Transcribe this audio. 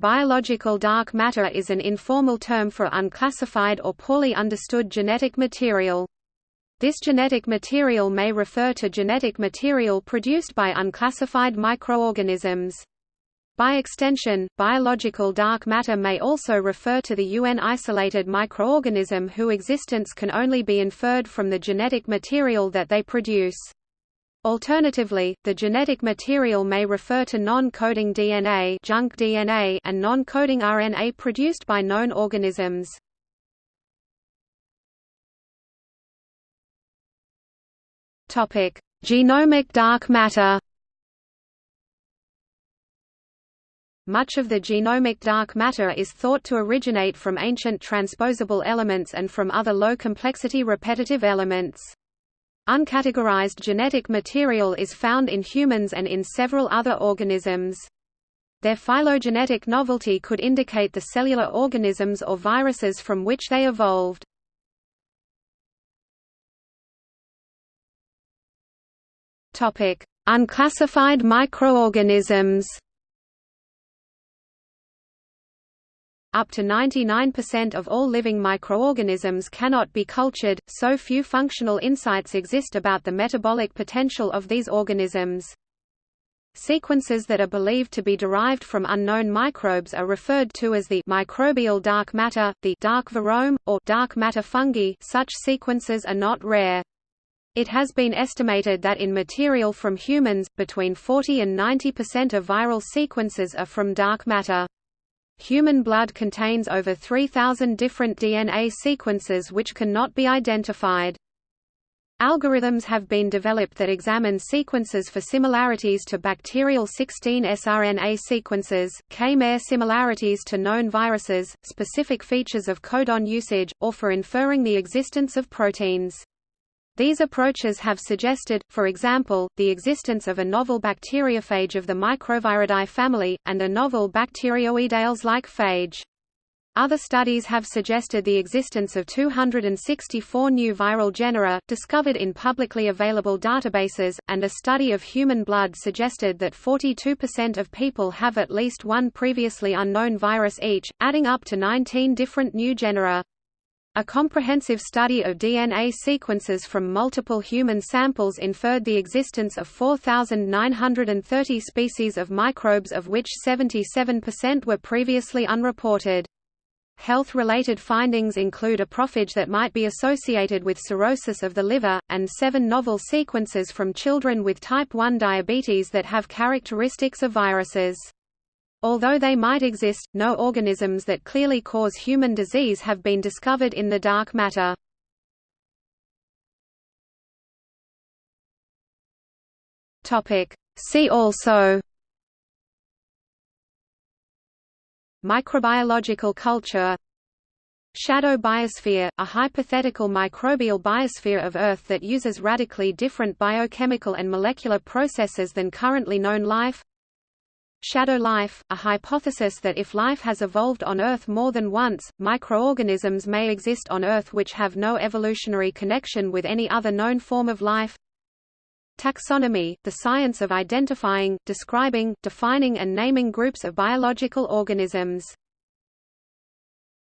Biological dark matter is an informal term for unclassified or poorly understood genetic material. This genetic material may refer to genetic material produced by unclassified microorganisms. By extension, biological dark matter may also refer to the UN isolated microorganism whose existence can only be inferred from the genetic material that they produce. Alternatively, the genetic material may refer to non-coding DNA, junk DNA and non-coding RNA produced by known organisms. Topic: Genomic dark matter. Much of the genomic dark matter is thought to originate from ancient transposable elements and from other low-complexity repetitive elements. Uncategorized genetic material is found in humans and in several other organisms. Their phylogenetic novelty could indicate the cellular organisms or viruses from which they evolved. Unclassified microorganisms. Up to 99% of all living microorganisms cannot be cultured, so few functional insights exist about the metabolic potential of these organisms. Sequences that are believed to be derived from unknown microbes are referred to as the microbial dark matter, the dark virome, or dark matter fungi such sequences are not rare. It has been estimated that in material from humans, between 40 and 90% of viral sequences are from dark matter. Human blood contains over 3,000 different DNA sequences which cannot be identified. Algorithms have been developed that examine sequences for similarities to bacterial 16 sRNA sequences, K-mer similarities to known viruses, specific features of codon usage, or for inferring the existence of proteins. These approaches have suggested, for example, the existence of a novel bacteriophage of the Microviridae family, and a novel bacteroidales-like phage. Other studies have suggested the existence of 264 new viral genera, discovered in publicly available databases, and a study of human blood suggested that 42% of people have at least one previously unknown virus each, adding up to 19 different new genera. A comprehensive study of DNA sequences from multiple human samples inferred the existence of 4,930 species of microbes of which 77% were previously unreported. Health-related findings include a prophage that might be associated with cirrhosis of the liver, and seven novel sequences from children with type 1 diabetes that have characteristics of viruses. Although they might exist, no organisms that clearly cause human disease have been discovered in the dark matter. See also Microbiological culture Shadow biosphere, a hypothetical microbial biosphere of Earth that uses radically different biochemical and molecular processes than currently known life Shadow life, a hypothesis that if life has evolved on Earth more than once, microorganisms may exist on Earth which have no evolutionary connection with any other known form of life. Taxonomy, the science of identifying, describing, defining and naming groups of biological organisms